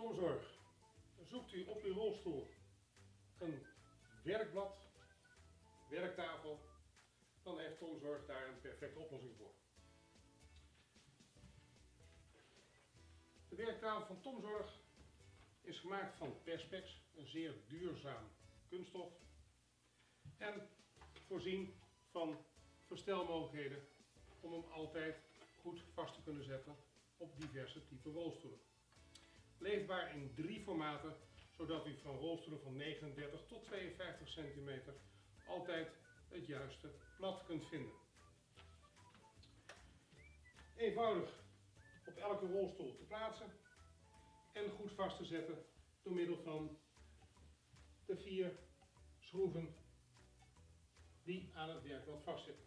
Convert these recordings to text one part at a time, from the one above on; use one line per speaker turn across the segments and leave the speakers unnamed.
Tomzorg. Zoekt u op uw rolstoel een werkblad, werktafel, dan heeft Tomzorg daar een perfecte oplossing voor. De werktafel van Tomzorg is gemaakt van perspex, een zeer duurzaam kunststof. En voorzien van verstelmogelijkheden om hem altijd goed vast te kunnen zetten op diverse type rolstoelen. Leefbaar in drie formaten, zodat u van rolstoelen van 39 tot 52 cm altijd het juiste plat kunt vinden. Eenvoudig op elke rolstoel te plaatsen en goed vast te zetten door middel van de vier schroeven die aan het werkblad vastzitten.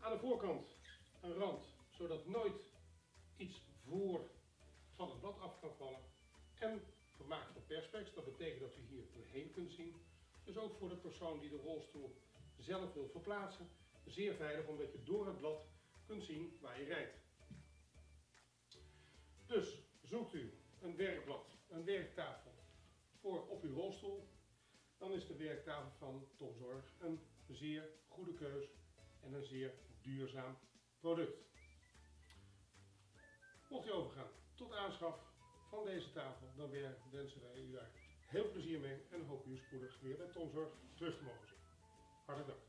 Aan de voorkant een rand, zodat nooit dat u hier doorheen kunt zien. Dus ook voor de persoon die de rolstoel zelf wil verplaatsen, zeer veilig omdat je door het blad kunt zien waar je rijdt. Dus zoekt u een werkblad, een werktafel voor op uw rolstoel, dan is de werktafel van Tomzorg een zeer goede keus en een zeer duurzaam product. Mocht u overgaan tot aanschaf van deze tafel, dan wensen wij u daar heel veel plezier mee en hoop u spoedig weer bij Tomzorg terug te mogen zien. Hartelijk dank.